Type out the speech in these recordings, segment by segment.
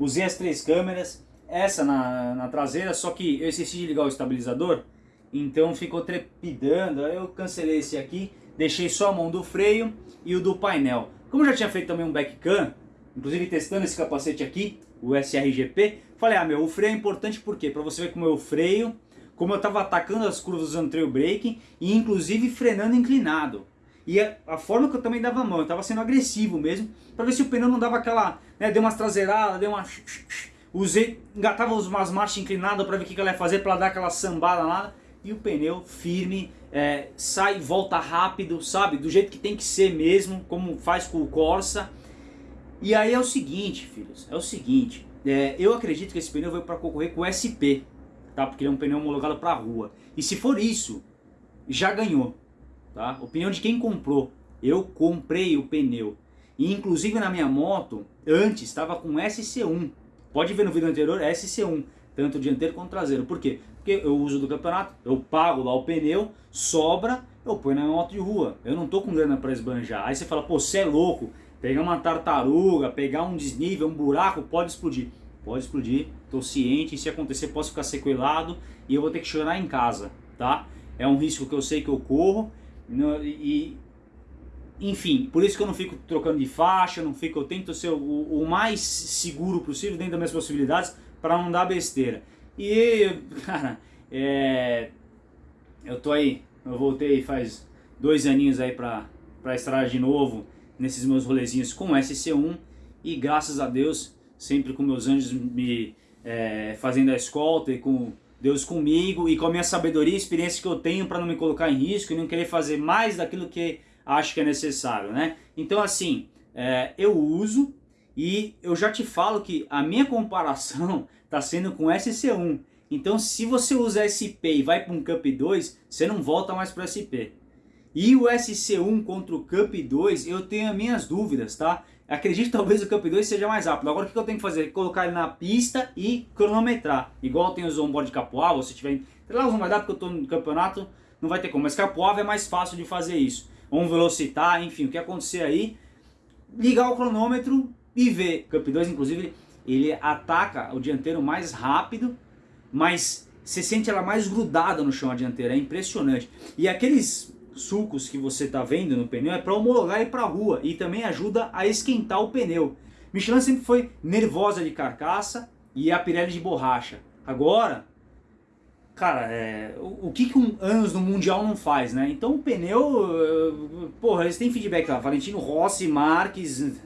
Usei as três câmeras, essa na, na traseira, só que eu esqueci de ligar o estabilizador, então ficou trepidando, eu cancelei esse aqui, deixei só a mão do freio e o do painel. Como já tinha feito também um backcam, inclusive testando esse capacete aqui, o SRGP, falei, ah meu, o freio é importante por quê? Para você ver como eu freio, como eu estava atacando as curvas usando trail braking e inclusive frenando inclinado. E a, a, forma que eu também dava a mão, eu estava sendo agressivo mesmo, para ver se o pneu não dava aquela, né, deu umas traseiradas, deu uma... Usei, engatava umas marchas inclinadas para ver o que ela ia fazer, para dar aquela sambada lá. E o pneu firme, é, sai volta rápido, sabe? Do jeito que tem que ser mesmo, como faz com o Corsa. E aí é o seguinte, filhos, é o seguinte. É, eu acredito que esse pneu veio para concorrer com o SP tá? Porque ele é um pneu homologado para rua. E se for isso, já ganhou, tá? Opinião de quem comprou. Eu comprei o pneu. E inclusive na minha moto, antes estava com SC1. Pode ver no vídeo anterior, SC1. Tanto dianteiro quanto traseiro. Por quê? Porque eu uso do campeonato, eu pago lá o pneu, sobra, eu ponho na minha moto de rua. Eu não tô com grana para esbanjar. Aí você fala, pô, você é louco. Pegar uma tartaruga, pegar um desnível, um buraco, pode explodir. Pode explodir, estou ciente, se acontecer posso ficar sequelado e eu vou ter que chorar em casa, tá? É um risco que eu sei que eu corro e, enfim, por isso que eu não fico trocando de faixa, não fico, eu tento ser o, o mais seguro possível dentro das minhas possibilidades para não dar besteira. E, cara, é, eu tô aí, eu voltei faz dois aninhos aí para para estrada de novo nesses meus rolezinhos com SC1 e graças a Deus sempre com meus anjos me é, fazendo a escolta e com Deus comigo e com a minha sabedoria e experiência que eu tenho para não me colocar em risco e não querer fazer mais daquilo que acho que é necessário, né? Então assim, é, eu uso e eu já te falo que a minha comparação está sendo com SC1. Então se você usa SP e vai para um Cup 2, você não volta mais para SP. E o SC1 contra o Cup 2, eu tenho as minhas dúvidas, tá? Acredito que talvez o Cup 2 seja mais rápido. Agora o que eu tenho que fazer? Colocar ele na pista e cronometrar. Igual tem os onboard de Capoava, se tiver... Lá não vai dar porque eu estou no campeonato, não vai ter como. Mas Capoava é mais fácil de fazer isso. Ou um velocitar, enfim, o que acontecer aí. Ligar o cronômetro e ver. Cup 2, inclusive, ele ataca o dianteiro mais rápido, mas você sente ela mais grudada no chão a dianteira. É impressionante. E aqueles sulcos que você está vendo no pneu é para homologar e para rua e também ajuda a esquentar o pneu. Michelin sempre foi nervosa de carcaça e a Pirelli de borracha. Agora, cara, é, o, o, que, que um anos no Mundial não faz, né? Então o pneu, uh, porra, eles têm feedback lá, Valentino Rossi, Marques,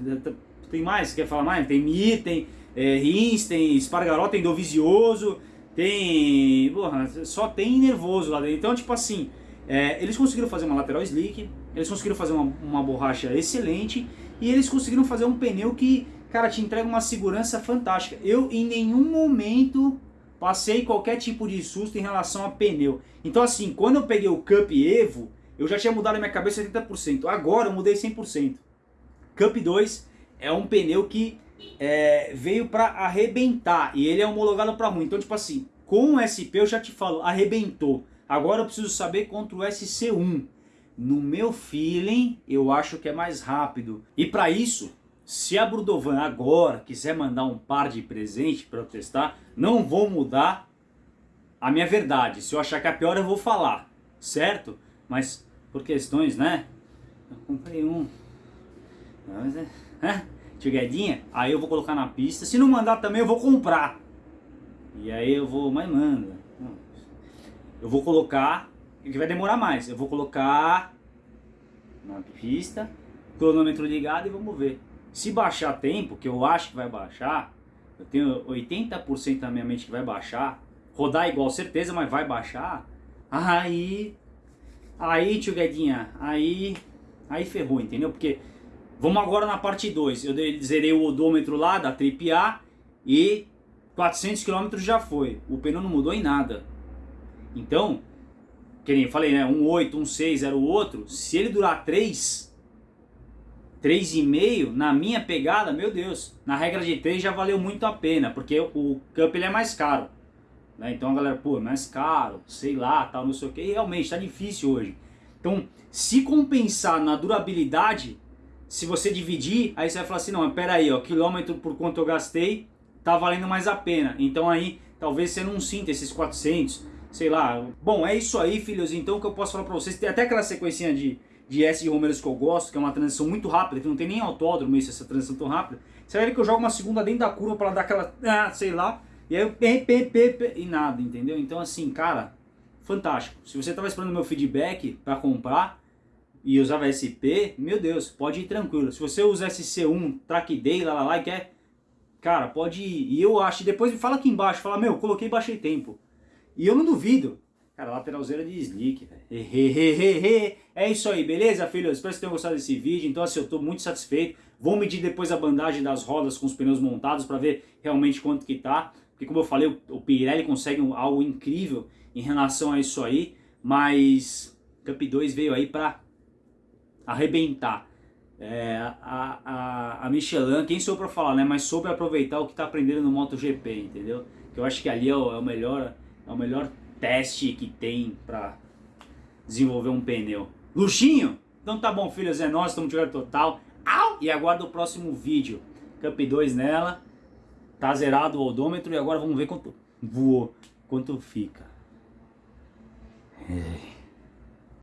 tem mais, quer falar mais? Tem Mir, tem é, Rins, tem Espargaró, tem Dovizioso, tem, porra, só tem nervoso lá dentro. Então, tipo assim, é, eles conseguiram fazer uma lateral slick, eles conseguiram fazer uma, uma borracha excelente e eles conseguiram fazer um pneu que, cara, te entrega uma segurança fantástica. Eu em nenhum momento passei qualquer tipo de susto em relação a pneu. Então assim, quando eu peguei o Cup Evo, eu já tinha mudado a minha cabeça 80%. Agora eu mudei 100%. Cup 2 é um pneu que é, veio para arrebentar e ele é homologado para ruim. Então tipo assim, com o SP eu já te falo, arrebentou. Agora eu preciso saber contra o SC1. No meu feeling, eu acho que é mais rápido. E para isso, se a Brudovan agora quiser mandar um par de presente para eu testar, não vou mudar a minha verdade. Se eu achar que é pior, eu vou falar, certo? Mas por questões, né? Eu comprei um. É, Tiguedinha, aí eu vou colocar na pista. Se não mandar também, eu vou comprar. E aí eu vou, mas manda. Eu vou colocar, que vai demorar mais, eu vou colocar na pista, cronômetro ligado e vamos ver. Se baixar tempo, que eu acho que vai baixar, eu tenho 80% na minha mente que vai baixar, rodar igual certeza, mas vai baixar, aí, aí tio Guedinha, aí, aí ferrou, entendeu? Porque, vamos agora na parte 2, eu zerei o odômetro lá da Trip A e 400 km já foi, o pneu não mudou em nada. Então, que nem eu falei, né? Um 8, um 6 era o outro. Se ele durar 3, 3,5, na minha pegada, meu Deus, na regra de 3 já valeu muito a pena, porque o Cup ele é mais caro. Né? Então a galera, pô, é mais caro, sei lá, tal, não sei o que. Realmente, tá difícil hoje. Então, se compensar na durabilidade, se você dividir, aí você vai falar assim, não, pera aí, ó, quilômetro por quanto eu gastei, tá valendo mais a pena. Então aí, talvez você não sinta esses 400, sei lá. Bom, é isso aí, filhos. Então o que eu posso falar pra vocês, tem até aquela sequência de, de S de Romeiros que eu gosto, que é uma transição muito rápida, que não tem nem autódromo isso, essa transição tão rápida. Ver que eu jogo uma segunda dentro da curva para dar aquela, ah, sei lá, e aí eu pê, e nada, entendeu? Então assim, cara, fantástico. Se você tava esperando meu feedback para comprar e usava SP, meu Deus, pode ir tranquilo. Se você usa SC1, Track Day, lá, lá, lá, e quer, cara, pode ir. E eu acho, depois me fala aqui embaixo, fala, meu, coloquei e baixei tempo. E eu não duvido. Cara, lateralzeira de slick, velho. É isso aí, beleza, filhos? Espero que tenham gostado desse vídeo. Então, assim, eu tô muito satisfeito. Vou medir depois a bandagem das rodas com os pneus montados para ver realmente quanto que tá. Porque, como eu falei, o Pirelli consegue algo incrível em relação a isso aí. Mas Cup 2 veio aí para arrebentar. É, a, a, a Michelin, quem sou para falar, né? Mas soube aproveitar o que tá aprendendo no MotoGP, entendeu? Que eu acho que ali é o, é o melhor, é o melhor teste que tem para desenvolver um pneu. Luxinho? Então tá bom, filhos, é nós, estamos jogando total. Au! E aguarda o próximo vídeo. Cup 2 nela. Tá zerado o odômetro e agora vamos ver quanto voou, quanto fica. É.